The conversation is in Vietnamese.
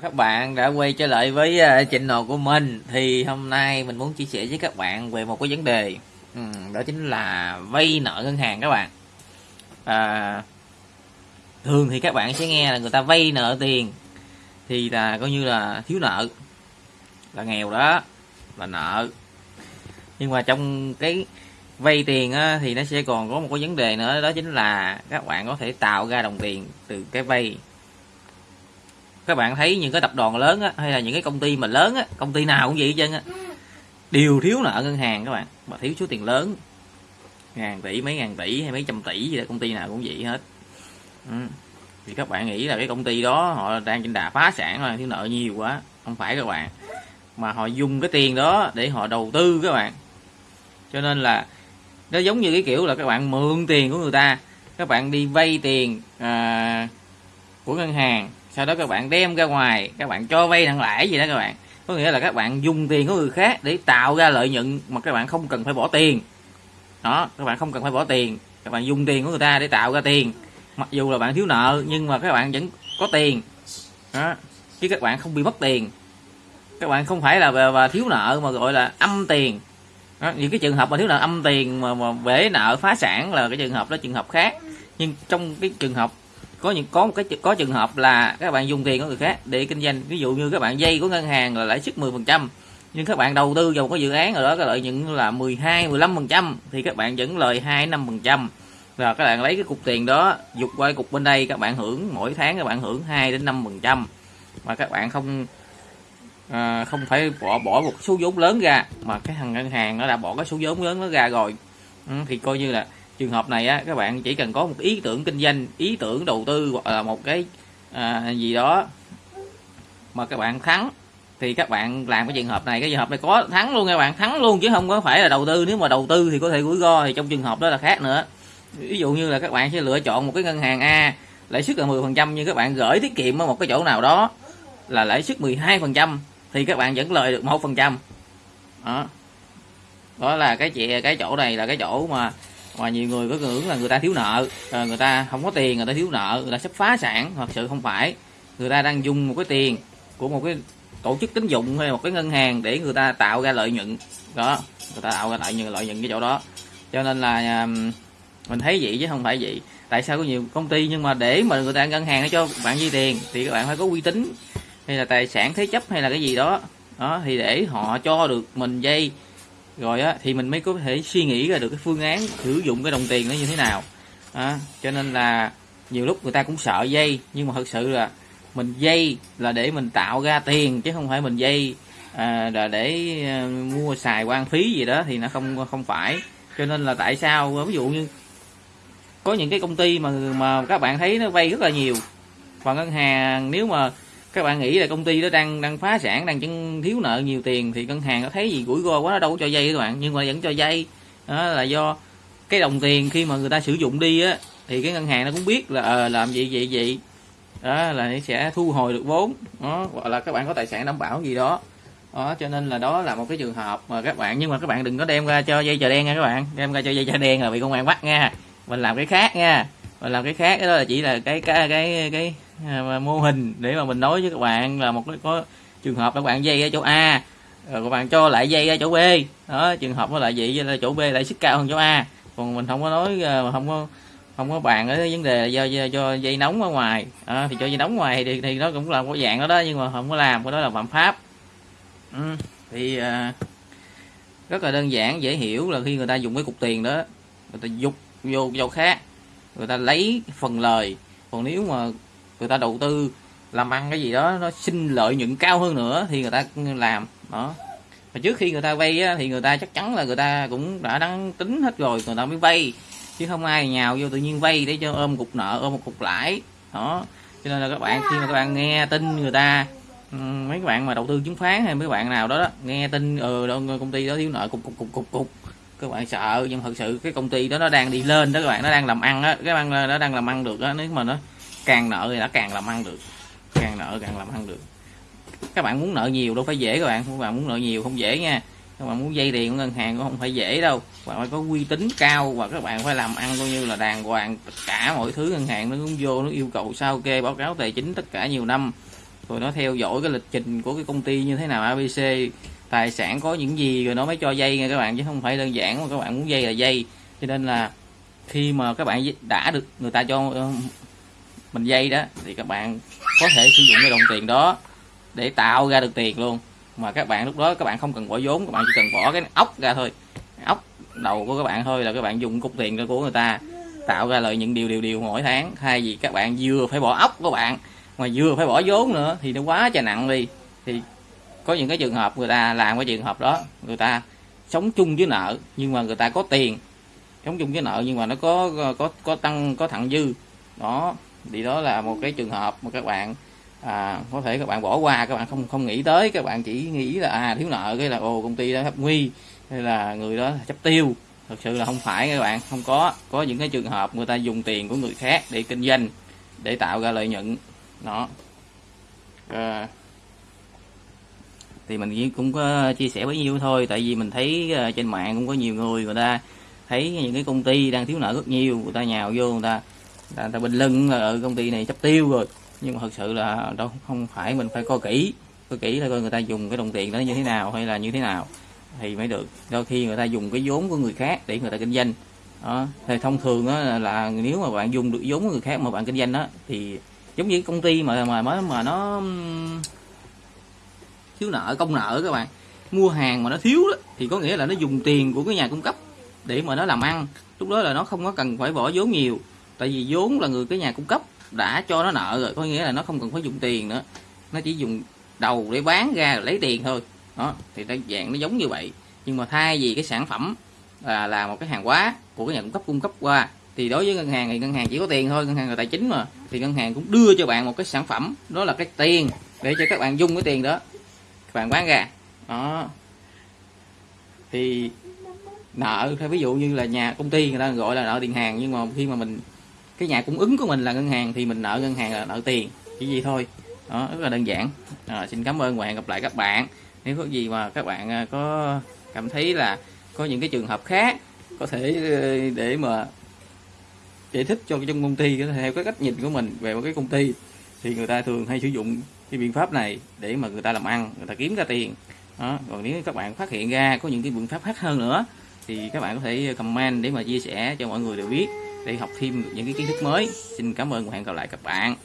các bạn đã quay trở lại với uh, channel của mình. Thì hôm nay mình muốn chia sẻ với các bạn về một cái vấn đề ừ, đó chính là vay nợ ngân hàng các bạn. À, thường thì các bạn sẽ nghe là người ta vay nợ tiền thì là coi như là thiếu nợ là nghèo đó là nợ. Nhưng mà trong cái vay tiền á, thì nó sẽ còn có một cái vấn đề nữa đó chính là các bạn có thể tạo ra đồng tiền từ cái vay các bạn thấy những cái tập đoàn lớn á, hay là những cái công ty mà lớn á, công ty nào cũng vậy chứ á. Đều thiếu nợ ngân hàng các bạn mà thiếu số tiền lớn. Ngàn tỷ mấy ngàn tỷ hay mấy trăm tỷ gì đó công ty nào cũng vậy hết. Ừ. thì các bạn nghĩ là cái công ty đó họ đang trên đà phá sản là thiếu nợ nhiều quá. Không phải các bạn mà họ dùng cái tiền đó để họ đầu tư các bạn. Cho nên là nó giống như cái kiểu là các bạn mượn tiền của người ta các bạn đi vay tiền à, của ngân hàng sau đó các bạn đem ra ngoài các bạn cho vay nặng lãi gì đó các bạn. Có nghĩa là các bạn dùng tiền của người khác để tạo ra lợi nhuận mà các bạn không cần phải bỏ tiền. Đó các bạn không cần phải bỏ tiền. Các bạn dùng tiền của người ta để tạo ra tiền. Mặc dù là bạn thiếu nợ nhưng mà các bạn vẫn có tiền. Đó chứ các bạn không bị mất tiền. Các bạn không phải là về và thiếu nợ mà gọi là âm tiền. Đó, những cái trường hợp mà thiếu nợ âm tiền mà, mà bể nợ phá sản là cái trường hợp đó trường hợp khác. Nhưng trong cái trường hợp có những có một cái có trường hợp là các bạn dùng tiền của người khác để kinh doanh. Ví dụ như các bạn dây của ngân hàng là lãi suất 10% nhưng các bạn đầu tư vào cái dự án rồi đó cái lợi nhuận là 12 15% thì các bạn vẫn lời 2 5% và các bạn lấy cái cục tiền đó dục qua cục bên đây các bạn hưởng mỗi tháng các bạn hưởng 2 đến 5% mà các bạn không à, không phải bỏ bỏ một số vốn lớn ra mà cái thằng ngân hàng nó đã bỏ cái số vốn lớn nó ra rồi. Ừ, thì coi như là trường hợp này á các bạn chỉ cần có một ý tưởng kinh doanh ý tưởng đầu tư hoặc là một cái à, gì đó mà các bạn thắng thì các bạn làm cái trường hợp này. Cái trường hợp này có thắng luôn các bạn thắng luôn chứ không có phải là đầu tư. Nếu mà đầu tư thì có thể rủi ro thì trong trường hợp đó là khác nữa. Ví dụ như là các bạn sẽ lựa chọn một cái ngân hàng A lãi suất là 10% nhưng các bạn gửi tiết kiệm ở một cái chỗ nào đó là lãi suất 12% thì các bạn vẫn lời được một phần trăm. Đó. Đó là cái chị cái chỗ này là cái chỗ mà mà nhiều người có ngưỡng là người ta thiếu nợ à, người ta không có tiền, người ta thiếu nợ, người ta sắp phá sản, thật sự không phải. Người ta đang dùng một cái tiền của một cái tổ chức tín dụng hay một cái ngân hàng để người ta tạo ra lợi nhuận. Đó, người ta tạo ra lợi nhuận lợi nhuận cái chỗ đó. Cho nên là à, mình thấy vậy chứ không phải vậy. Tại sao có nhiều công ty nhưng mà để mà người ta ngân hàng cho bạn vay tiền thì các bạn phải có uy tín hay là tài sản thế chấp hay là cái gì đó. Đó, thì để họ cho được mình dây rồi á thì mình mới có thể suy nghĩ ra được cái phương án sử dụng cái đồng tiền nó như thế nào. À, cho nên là nhiều lúc người ta cũng sợ dây nhưng mà thật sự là mình dây là để mình tạo ra tiền chứ không phải mình dây à, là để à, mua xài quan phí gì đó thì nó không không phải. Cho nên là tại sao ví dụ như có những cái công ty mà mà các bạn thấy nó vay rất là nhiều và ngân hàng nếu mà các bạn nghĩ là công ty đó đang đang phá sản đang chân thiếu nợ nhiều tiền thì ngân hàng nó thấy gì rủi ro quá nó đâu có cho dây các bạn. Nhưng mà vẫn cho dây đó là do cái đồng tiền khi mà người ta sử dụng đi á thì cái ngân hàng nó cũng biết là ờ, làm gì vậy vậy. Đó là sẽ thu hồi được vốn. Đó hoặc là các bạn có tài sản đảm bảo gì đó. Đó cho nên là đó là một cái trường hợp mà các bạn nhưng mà các bạn đừng có đem ra cho dây chờ đen nha các bạn. Đem ra cho dây chờ đen là bị công an bắt nha. Mình làm cái khác nha. Mình làm cái khác đó là chỉ là cái cái cái cái À, mô hình để mà mình nói với các bạn là một cái có trường hợp các bạn dây ở chỗ A rồi các bạn cho lại dây ở chỗ B. Đó trường hợp nó lại vậy là chỗ B lại sức cao hơn chỗ A. Còn mình không có nói à, không có không có bàn ở vấn đề do, do, do dây nóng ở ngoài. À, thì cho dây nóng ngoài thì, thì nó cũng là một dạng đó đó nhưng mà không có làm cái đó là phạm pháp. Ừ, thì à, rất là đơn giản dễ hiểu là khi người ta dùng cái cục tiền đó người ta dục vô chỗ khác người ta lấy phần lời. Còn nếu mà người ta đầu tư làm ăn cái gì đó nó sinh lợi nhuận cao hơn nữa thì người ta làm đó. Mà trước khi người ta vay á, thì người ta chắc chắn là người ta cũng đã đăng tính hết rồi người ta mới vay. Chứ không ai nhào vô tự nhiên vay để cho ôm cục nợ ôm một cục lãi đó. Cho nên là các bạn khi mà các bạn nghe tin người ta mấy bạn mà đầu tư chứng khoán hay mấy bạn nào đó, đó nghe tin ừ công ty đó thiếu nợ cục cục cục cục cục các bạn sợ. Nhưng thật sự cái công ty đó nó đang đi lên đó các bạn nó đang làm ăn á cái bạn nó đang làm ăn được á nếu mà nó càng nợ thì đã càng làm ăn được. Càng nợ càng làm ăn được. Các bạn muốn nợ nhiều đâu phải dễ các bạn. Các bạn muốn nợ nhiều không dễ nha. Các bạn muốn dây tiền của ngân hàng cũng không phải dễ đâu. Các bạn phải có uy tín cao và các bạn phải làm ăn coi như là đàng hoàng. Tất cả mọi thứ ngân hàng nó cũng vô, nó yêu cầu sao kê báo cáo tài chính tất cả nhiều năm. Rồi nó theo dõi cái lịch trình của cái công ty như thế nào ABC tài sản có những gì, rồi nó mới cho dây nha các bạn. Chứ không phải đơn giản mà các bạn muốn dây là dây cho nên là khi mà các bạn đã được, người ta cho mình dây đó, thì các bạn có thể sử dụng cái đồng tiền đó để tạo ra được tiền luôn. Mà các bạn lúc đó các bạn không cần bỏ vốn, các bạn chỉ cần bỏ cái ốc ra thôi. Ốc đầu của các bạn thôi là các bạn dùng cục tiền của người ta, tạo ra lợi những điều điều điều mỗi tháng. Thay vì các bạn vừa phải bỏ ốc của bạn, mà vừa phải bỏ vốn nữa, thì nó quá trời nặng đi. Thì có những cái trường hợp người ta làm cái trường hợp đó, người ta sống chung với nợ, nhưng mà người ta có tiền, sống chung với nợ, nhưng mà nó có có có tăng, có thặng dư. Đó thì đó là một cái trường hợp mà các bạn à, có thể các bạn bỏ qua các bạn không không nghĩ tới các bạn chỉ nghĩ là à thiếu nợ cái là ồ công ty đó hấp nguy hay là người đó chấp tiêu. Thật sự là không phải các bạn không có. Có những cái trường hợp người ta dùng tiền của người khác để kinh doanh để tạo ra lợi nhuận. Đó. À, thì mình cũng có chia sẻ bấy nhiêu thôi tại vì mình thấy ờ, trên mạng cũng có nhiều người người ta thấy những cái công ty đang thiếu nợ rất nhiều người ta nhào vô người ta là ta, ta bình lưng ở công ty này chấp tiêu rồi. Nhưng mà thật sự là đâu không phải mình phải coi kỹ. Coi kỹ là coi người ta dùng cái đồng tiền đó như thế nào hay là như thế nào thì mới được. Đôi khi người ta dùng cái vốn của người khác để người ta kinh doanh. Đó. Thì thông thường đó là, là nếu mà bạn dùng được vốn của người khác mà bạn kinh doanh đó thì giống như công ty mà mà mới mà nó thiếu nợ công nợ các bạn. Mua hàng mà nó thiếu đó, thì có nghĩa là nó dùng tiền của cái nhà cung cấp để mà nó làm ăn. Lúc đó là nó không có cần phải bỏ vốn nhiều tại vì vốn là người cái nhà cung cấp đã cho nó nợ rồi, có nghĩa là nó không cần phải dùng tiền nữa. Nó chỉ dùng đầu để bán ra lấy tiền thôi. Đó, thì nó dạng nó giống như vậy. Nhưng mà thay vì cái sản phẩm là là một cái hàng hóa của cái nhà cung cấp cung cấp qua, thì đối với ngân hàng thì ngân hàng chỉ có tiền thôi, ngân hàng là tài chính mà. Thì ngân hàng cũng đưa cho bạn một cái sản phẩm, đó là cái tiền để cho các bạn dùng cái tiền đó, các bạn bán ra. Đó. Thì nợ theo ví dụ như là nhà công ty người ta gọi là nợ tiền hàng, nhưng mà khi mà mình cái nhà cung ứng của mình là ngân hàng thì mình nợ ngân hàng là nợ tiền chỉ gì thôi. Đó rất là đơn giản. À, xin cảm ơn và hẹn gặp lại các bạn. Nếu có gì mà các bạn ờ, có cảm thấy là có những cái trường hợp khác có thể ờ, để mà giải thích cho trong công ty theo cái cách nhìn của mình về một cái công ty thì người ta thường hay sử dụng cái biện pháp này để mà người ta làm ăn người ta kiếm ra tiền. Đó. còn nếu các bạn phát hiện ra có những cái biện pháp khác hơn nữa thì các bạn có thể comment để mà chia sẻ cho mọi người đều biết để học thêm những cái kiến thức mới. Xin cảm ơn và hẹn gặp lại các bạn.